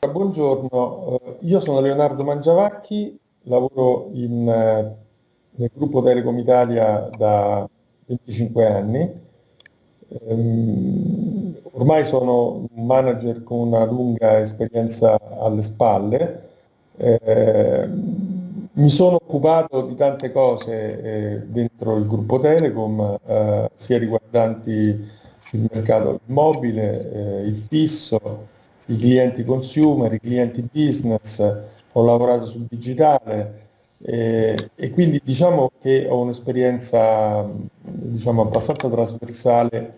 Buongiorno, eh, io sono Leonardo Mangiavacchi, lavoro in, eh, nel gruppo Telecom Italia da 25 anni. Ehm, ormai sono un manager con una lunga esperienza alle spalle. Ehm, mi sono occupato di tante cose eh, dentro il gruppo Telecom, sia riguardanti il mercato immobile, il fisso, i clienti consumer, i clienti business, ho lavorato sul digitale eh, e quindi diciamo che ho un'esperienza diciamo, abbastanza trasversale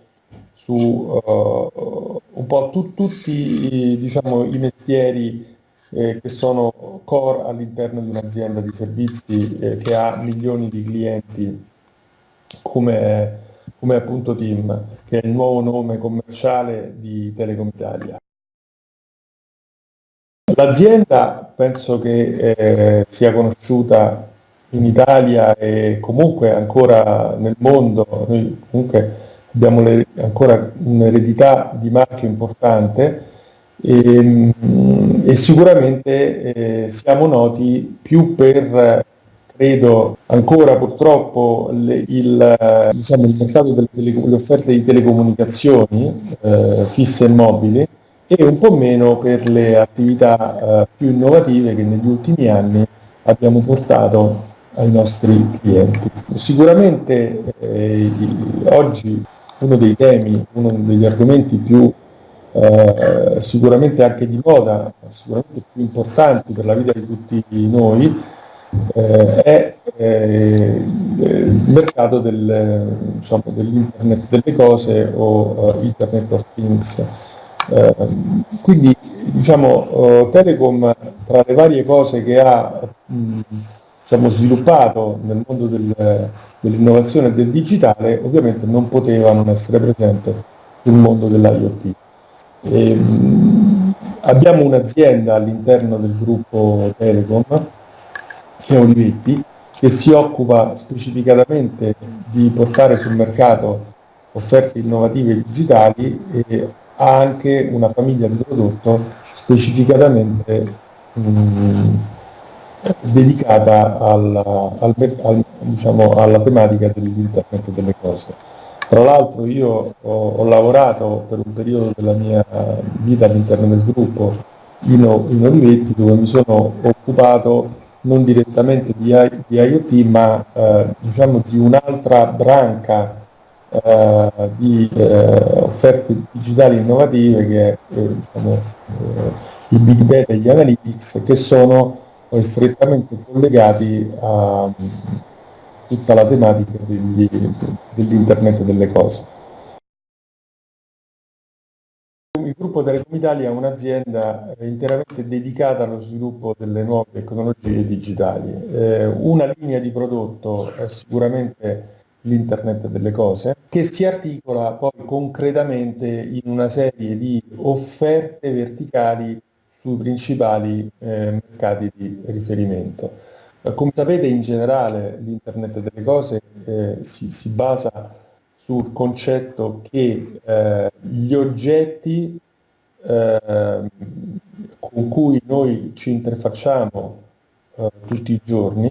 su uh, un po' tu, tutti diciamo, i mestieri eh, che sono core all'interno di un'azienda di servizi eh, che ha milioni di clienti come, come appunto Team, che è il nuovo nome commerciale di Telecom Italia. L'azienda penso che eh, sia conosciuta in Italia e comunque ancora nel mondo, noi comunque abbiamo le, ancora un'eredità di marchio importante e, e sicuramente eh, siamo noti più per, credo, ancora purtroppo le, il, diciamo, il, mercato delle offerte di telecomunicazioni eh, fisse e mobili e un po' meno per le attività eh, più innovative che negli ultimi anni abbiamo portato ai nostri clienti. Sicuramente eh, oggi uno dei temi, uno degli argomenti più eh, sicuramente anche di moda, sicuramente più importanti per la vita di tutti noi, eh, è eh, il mercato del, diciamo, dell'internet delle cose o uh, internet of things. Eh, quindi diciamo, eh, Telecom tra le varie cose che ha mh, diciamo, sviluppato nel mondo del, dell'innovazione e del digitale ovviamente non poteva non essere presente sul mondo dell'IoT. abbiamo un'azienda all'interno del gruppo Telecom, che è Olivetti, che si occupa specificatamente di portare sul mercato offerte innovative digitali e ha anche una famiglia di prodotto specificatamente mh, dedicata alla, al, al, diciamo, alla tematica dell'internet delle cose. Tra l'altro io ho, ho, lavorato per un periodo della mia vita all'interno del gruppo in, in Olivetti dove mi sono occupato non direttamente di, di IoT ma eh, diciamo di un'altra branca eh, di eh, offerte digitali innovative che eh, diciamo, eh, i big data e gli analytics che sono strettamente collegati a mm, tutta la tematica dell'internet delle cose. Il gruppo Telecom Italia è un'azienda interamente dedicata allo sviluppo delle nuove tecnologie digitali. Una linea di prodotto è sicuramente l'internet delle cose, che si articola poi concretamente in una serie di offerte verticali sui principali eh, mercati di riferimento. Come sapete in generale l'internet delle cose eh, si, si, basa sul concetto che eh, gli oggetti eh, con cui noi ci interfacciamo eh, tutti i giorni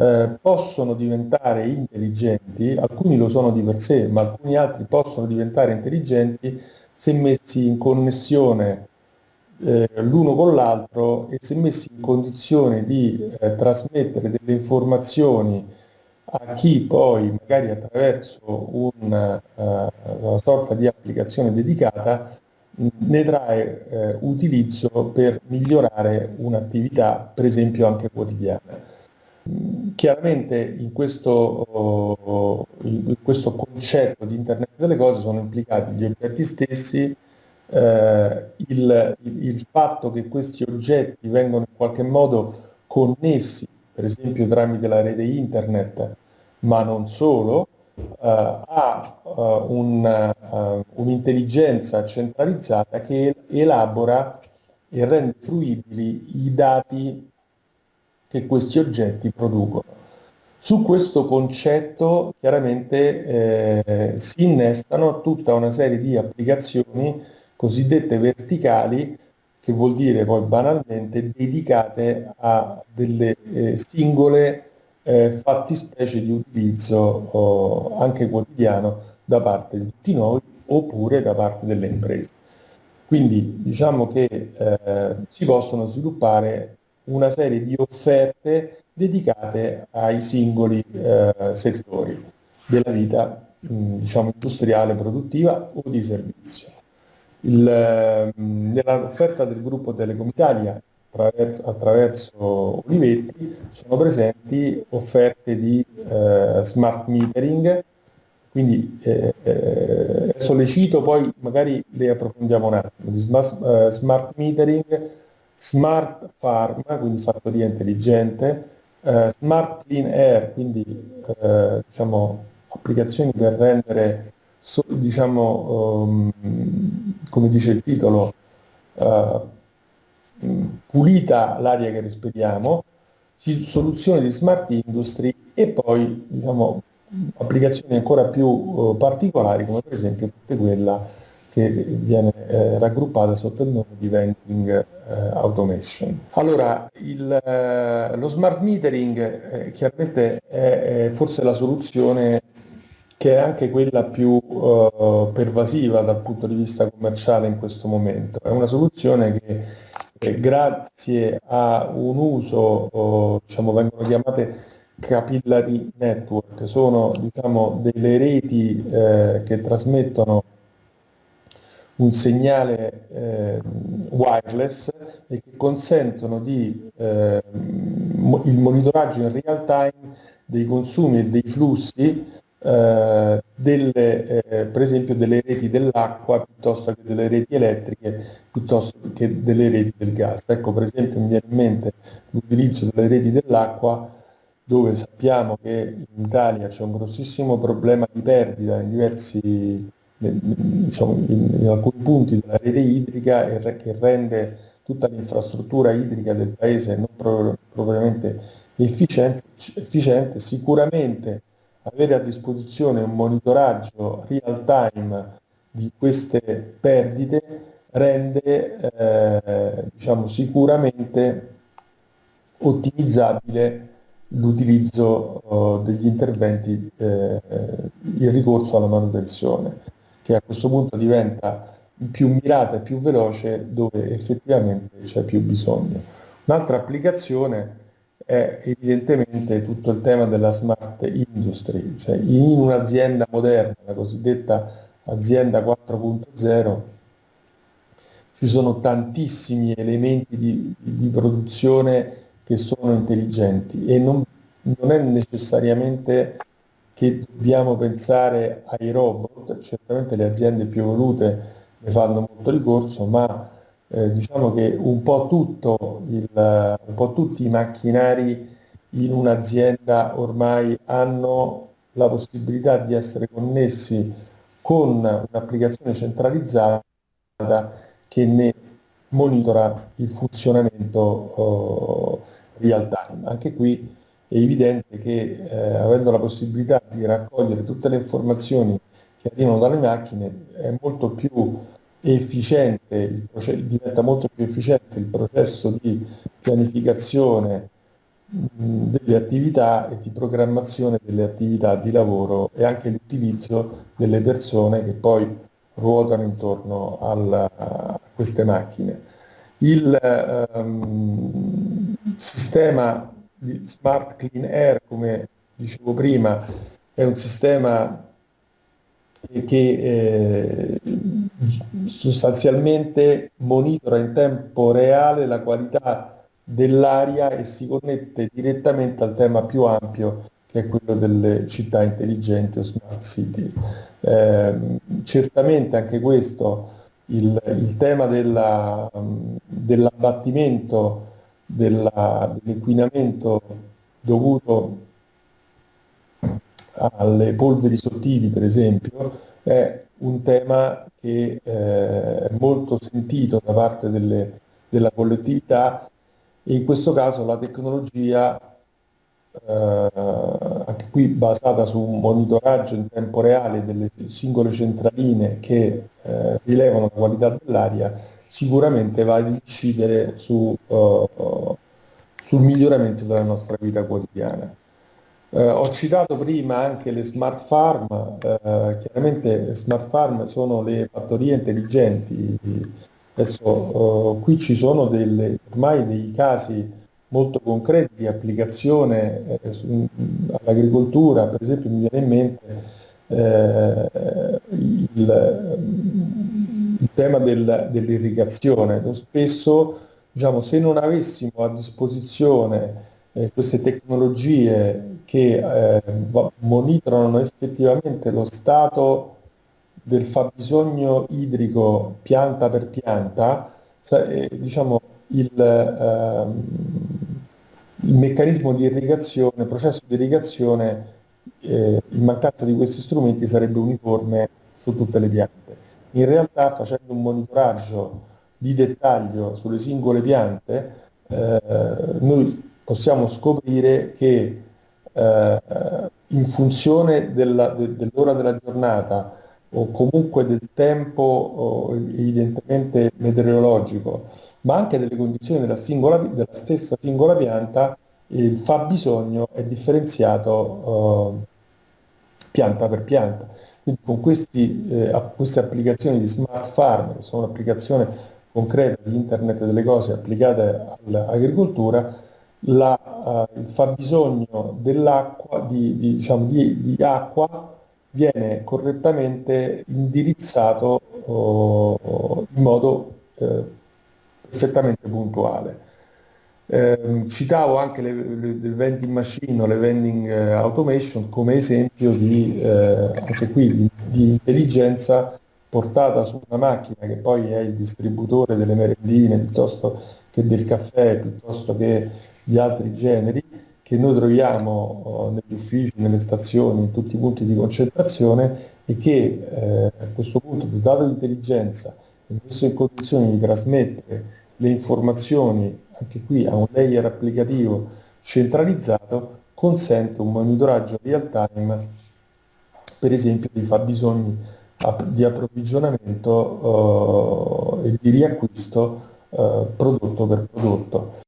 eh, possono diventare intelligenti, alcuni lo sono di per sé, ma alcuni altri possono diventare intelligenti se messi in connessione eh, l'uno con l'altro e se messi in condizione di eh, trasmettere delle informazioni a chi poi magari attraverso una, eh, una sorta di applicazione dedicata ne trae utilizzo per migliorare un'attività per esempio anche quotidiana. Chiaramente in questo, in questo, concetto di internet delle cose sono implicati gli oggetti stessi, eh, il, il, fatto che questi oggetti vengono in qualche modo connessi, per esempio tramite la rete internet, ma non solo, eh, un, uh, un'intelligenza centralizzata che elabora e rende fruibili i dati che questi oggetti producono. Su questo concetto chiaramente eh, si innestano tutta una serie di applicazioni cosiddette verticali che vuol dire poi banalmente dedicate a delle eh, singole eh, fattispecie di utilizzo oh, anche quotidiano da parte di tutti noi oppure da parte delle imprese. Quindi diciamo che eh, si possono sviluppare una serie di offerte dedicate ai singoli eh, settori della vita mh, diciamo, industriale, produttiva o di servizio. Il, nell'offerta del gruppo Telecom Italia attraverso, attraverso, Olivetti sono presenti offerte di eh, smart metering, quindi eh, eh, sollecito, poi magari le approfondiamo un attimo, di smart, eh, smart metering, smart farm, quindi fattoria intelligente, eh, smart clean air, quindi eh, diciamo, applicazioni per rendere, so, diciamo, um, come dice il titolo, uh, pulita l'aria che respiriamo, soluzioni di smart industry e poi diciamo, applicazioni ancora più uh, particolari come per esempio quella che viene eh, raggruppata sotto il nome di vending eh, automation. Allora, il, eh, lo smart metering eh, chiaramente è, è, forse la soluzione che è anche quella più eh, pervasiva dal punto di vista commerciale in questo momento. È una soluzione che eh, grazie a un uso, diciamo, vengono chiamate capillary network, sono diciamo, delle reti che trasmettono un segnale eh, wireless e che consentono di, eh, il monitoraggio in real time dei consumi e dei flussi eh, delle, eh, per esempio delle reti dell'acqua piuttosto che delle reti elettriche piuttosto che delle reti del gas. Ecco per esempio mi viene in mente l'utilizzo delle reti dell'acqua dove sappiamo che in Italia c'è un grossissimo problema di perdita in diversi diciamo, in, in, alcuni punti della rete idrica e che rende tutta l'infrastruttura idrica del paese non pro, propriamente efficiente, efficiente, sicuramente avere a disposizione un monitoraggio real time di queste perdite rende eh, diciamo, sicuramente ottimizzabile l'utilizzo uh, degli interventi, eh, il ricorso alla manutenzione che a questo punto diventa più mirata e più veloce dove effettivamente c'è più bisogno. Un'altra applicazione è evidentemente tutto il tema della smart industry, cioè in un'azienda moderna, la cosiddetta azienda 4.0, ci sono tantissimi elementi di, di, produzione che sono intelligenti e non, non è necessariamente che dobbiamo pensare ai robot, certamente le aziende più evolute ne fanno molto ricorso, ma eh, diciamo che un po, il, un po' tutti i macchinari in un'azienda ormai hanno la possibilità di essere connessi con un'applicazione centralizzata che ne monitora il funzionamento oh, real time. Anche qui è evidente che eh, avendo la possibilità di raccogliere tutte le informazioni che arrivano dalle macchine è molto più efficiente, diventa molto più efficiente il processo di pianificazione mh, delle attività e di programmazione delle attività di lavoro e anche l'utilizzo delle persone che poi ruotano intorno alla, a queste macchine. Il um, sistema di Smart Clean Air, come dicevo prima, è un sistema che eh, sostanzialmente monitora in tempo reale la qualità dell'aria e si connette direttamente al tema più ampio che è quello delle città intelligenti o smart cities. Eh, certamente anche questo, il, il tema della, dell'abbattimento dell'inquinamento dovuto alle polveri sottili, per esempio, è un tema che eh, è molto sentito da parte delle, della collettività. E in questo caso la tecnologia, eh, anche qui basata su un monitoraggio in tempo reale delle singole centraline che eh, rilevano la qualità dell'aria, sicuramente va ad incidere su, uh, sul miglioramento della nostra vita quotidiana. Eh, ho citato prima anche le smart farm, eh, chiaramente smart farm sono le fattorie intelligenti. Adesso qui ci sono delle, ormai dei casi molto concreti di applicazione eh, all'agricoltura, per esempio mi viene in mente eh, il, il, tema del, dell'irrigazione. Spesso diciamo, se non avessimo a disposizione eh, queste tecnologie che eh, monitorano effettivamente lo stato del fabbisogno idrico pianta per pianta, eh, diciamo, il, ehm, il, meccanismo di irrigazione, il processo di irrigazione, eh, in mancanza di questi strumenti sarebbe uniforme su tutte le piante. In realtà facendo un monitoraggio di dettaglio sulle singole piante, eh, noi possiamo scoprire che eh, in funzione della, de, dell'ora della giornata o comunque del tempo evidentemente meteorologico, ma anche delle condizioni della, singola, della stessa singola pianta, il fabbisogno è differenziato eh, pianta per pianta. Quindi con questi, eh, queste applicazioni di smart farm, che sono un'applicazione concreta di internet delle cose applicate all'agricoltura, la, uh, il fabbisogno dell'acqua, di, di, diciamo, di, di, acqua viene correttamente indirizzato uh, in modo uh, perfettamente puntuale. Eh, citavo anche le, le, le, vending machine o le vending automation come esempio di, anche qui, di, di intelligenza portata su una macchina che poi è il distributore delle merendine piuttosto che del caffè, piuttosto che di altri generi che noi troviamo oh, negli uffici, nelle stazioni, in tutti i punti di concentrazione e che eh, a questo punto, dotato di intelligenza e messo in condizione di trasmettere le informazioni anche qui a un layer applicativo centralizzato, consente un monitoraggio real time, per esempio, dei fabbisogni di approvvigionamento eh, e di riacquisto eh, prodotto per prodotto.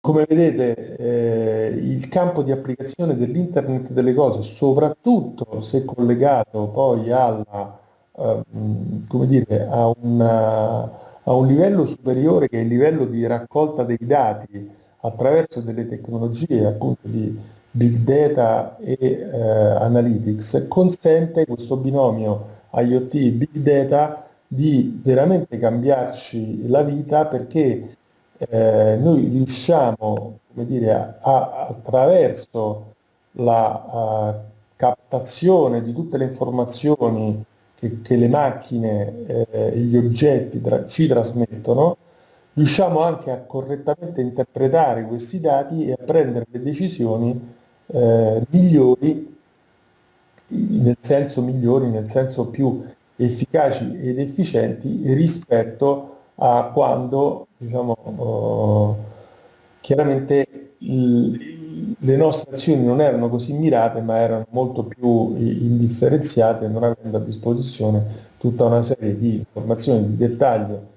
Come vedete eh, il campo di applicazione dell'Internet delle cose, soprattutto se collegato poi alla, come dire, a, una, a, un livello superiore che è il livello di raccolta dei dati attraverso delle tecnologie appunto di big data e eh, analytics, consente questo binomio IoT big data di veramente cambiarci la vita perché eh, noi riusciamo dire, a, attraverso la uh, captazione di tutte le informazioni che, che le macchine eh, e gli oggetti tra, ci trasmettono, riusciamo anche a correttamente interpretare questi dati e a prendere le decisioni eh, migliori, nel senso migliori, nel senso più efficaci ed efficienti rispetto a quando diciamo, oh, chiaramente il, le nostre azioni non erano così mirate ma erano molto più indifferenziate non avendo a disposizione tutta una serie di informazioni di dettaglio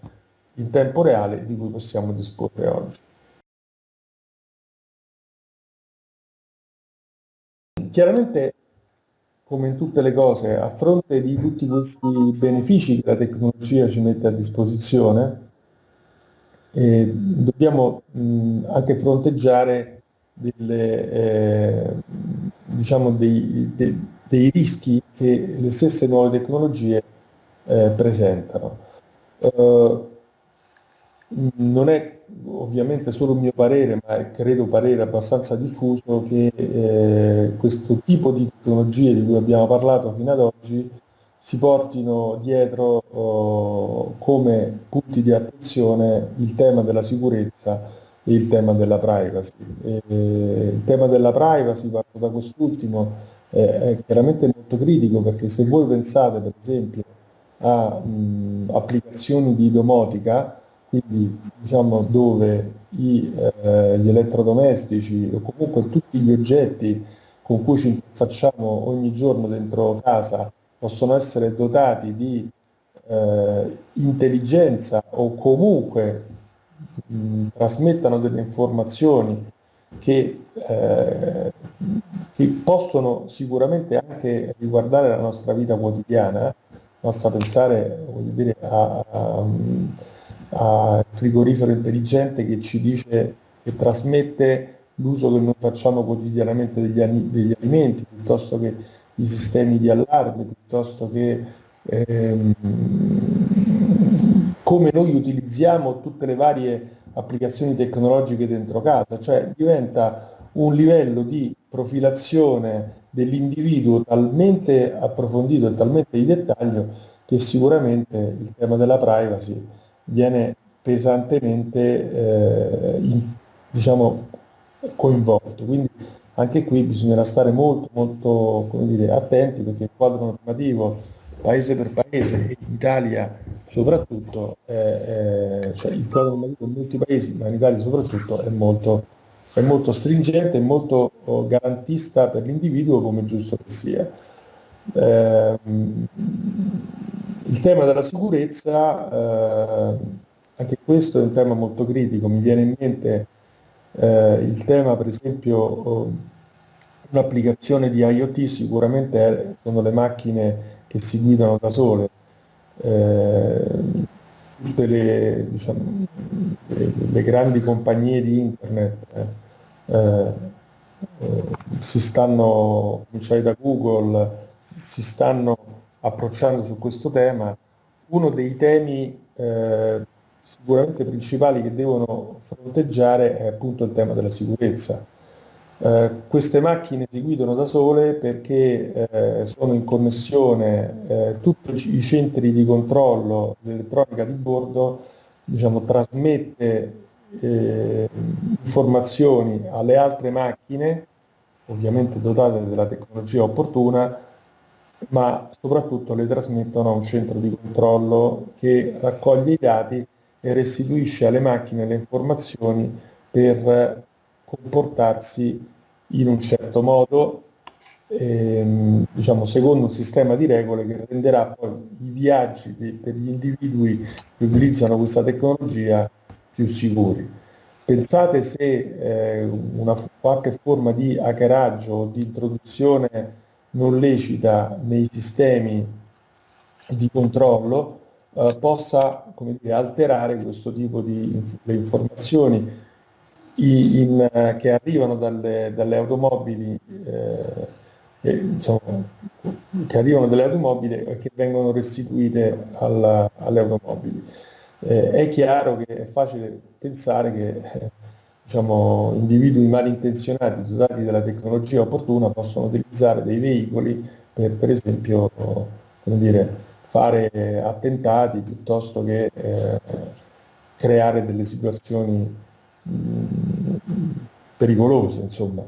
in tempo reale di cui possiamo disporre oggi. Chiaramente come in tutte le cose, a fronte di tutti questi benefici che la tecnologia ci mette a disposizione, eh, dobbiamo mh, anche fronteggiare delle, eh, diciamo dei, dei, dei, rischi che le stesse nuove tecnologie eh, presentano. Uh, non è ovviamente solo un mio parere, ma è credo parere abbastanza diffuso, che eh, questo tipo di tecnologie di cui abbiamo parlato fino ad oggi si portino dietro oh, come punti di attenzione il tema della sicurezza il tema della privacy. E, il tema della privacy, parto da quest'ultimo, è, chiaramente molto critico perché se voi pensate per esempio a mh, applicazioni di domotica, quindi diciamo dove i, eh, gli elettrodomestici o comunque tutti gli oggetti con cui ci interfacciamo ogni giorno dentro casa possono essere dotati di eh, intelligenza o comunque mh, trasmettano delle informazioni che, eh, che, possono sicuramente anche riguardare la nostra vita quotidiana, basta pensare dire, al frigorifero intelligente che ci dice che trasmette l'uso che noi facciamo quotidianamente degli, degli alimenti, piuttosto che i sistemi di allarme, piuttosto che ehm, come noi utilizziamo tutte le varie applicazioni tecnologiche dentro casa, cioè diventa un livello di profilazione dell'individuo talmente approfondito e talmente di dettaglio che sicuramente il tema della privacy viene pesantemente eh, in, diciamo, coinvolto. Quindi anche qui bisognerà stare molto, molto dire, attenti perché il quadro normativo paese per paese in Italia soprattutto, eh, eh, cioè il quadro normativo in molti paesi, ma in Italia soprattutto, è molto, è molto stringente e molto oh, garantista per l'individuo come giusto che sia. Eh, il tema della sicurezza, eh, anche questo è un tema molto critico, mi viene in mente eh, il tema per esempio oh, un'applicazione di IoT sicuramente sono le macchine che si guidano da sole. Eh, tutte le, diciamo, le, le, grandi compagnie di internet eh, eh, si stanno, cominciare da Google, si stanno approcciando su questo tema. Uno dei temi eh, sicuramente principali che devono fronteggiare è appunto il tema della sicurezza eh, queste macchine si guidano da sole perché eh, sono in connessione eh, tutti i centri di controllo dell'elettronica di bordo, diciamo, trasmette eh, informazioni alle altre macchine, ovviamente dotate della tecnologia opportuna, ma soprattutto le trasmettono a un centro di controllo che raccoglie i dati e restituisce alle macchine le informazioni per comportarsi in un certo modo, ehm, diciamo, secondo un sistema di regole che renderà poi i viaggi de, per gli individui che utilizzano questa tecnologia più sicuri. Pensate se eh, una qualche forma di hackeraggio o di introduzione non lecita nei sistemi di controllo eh, possa dire, alterare questo tipo di inf informazioni in, che arrivano dalle, dalle automobili, eh, diciamo, che arrivano dalle automobili e che vengono restituite alla, alle automobili. Eh, è chiaro che è facile pensare che eh, diciamo, individui malintenzionati dotati della tecnologia opportuna possono utilizzare dei veicoli per, per esempio dire, fare attentati piuttosto che eh, creare delle situazioni pericolose, insomma.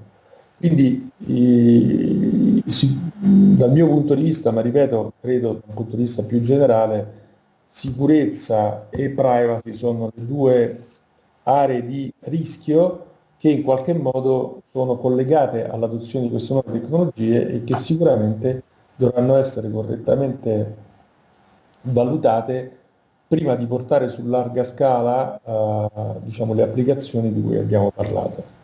Quindi i, si, dal mio punto di vista, ma ripeto, credo dal punto di vista più generale, sicurezza e privacy sono le due aree di rischio che in qualche modo sono collegate all'adozione di queste nuove tecnologie e che sicuramente dovranno essere correttamente valutate prima di portare su larga scala eh, diciamo, le applicazioni di cui abbiamo parlato.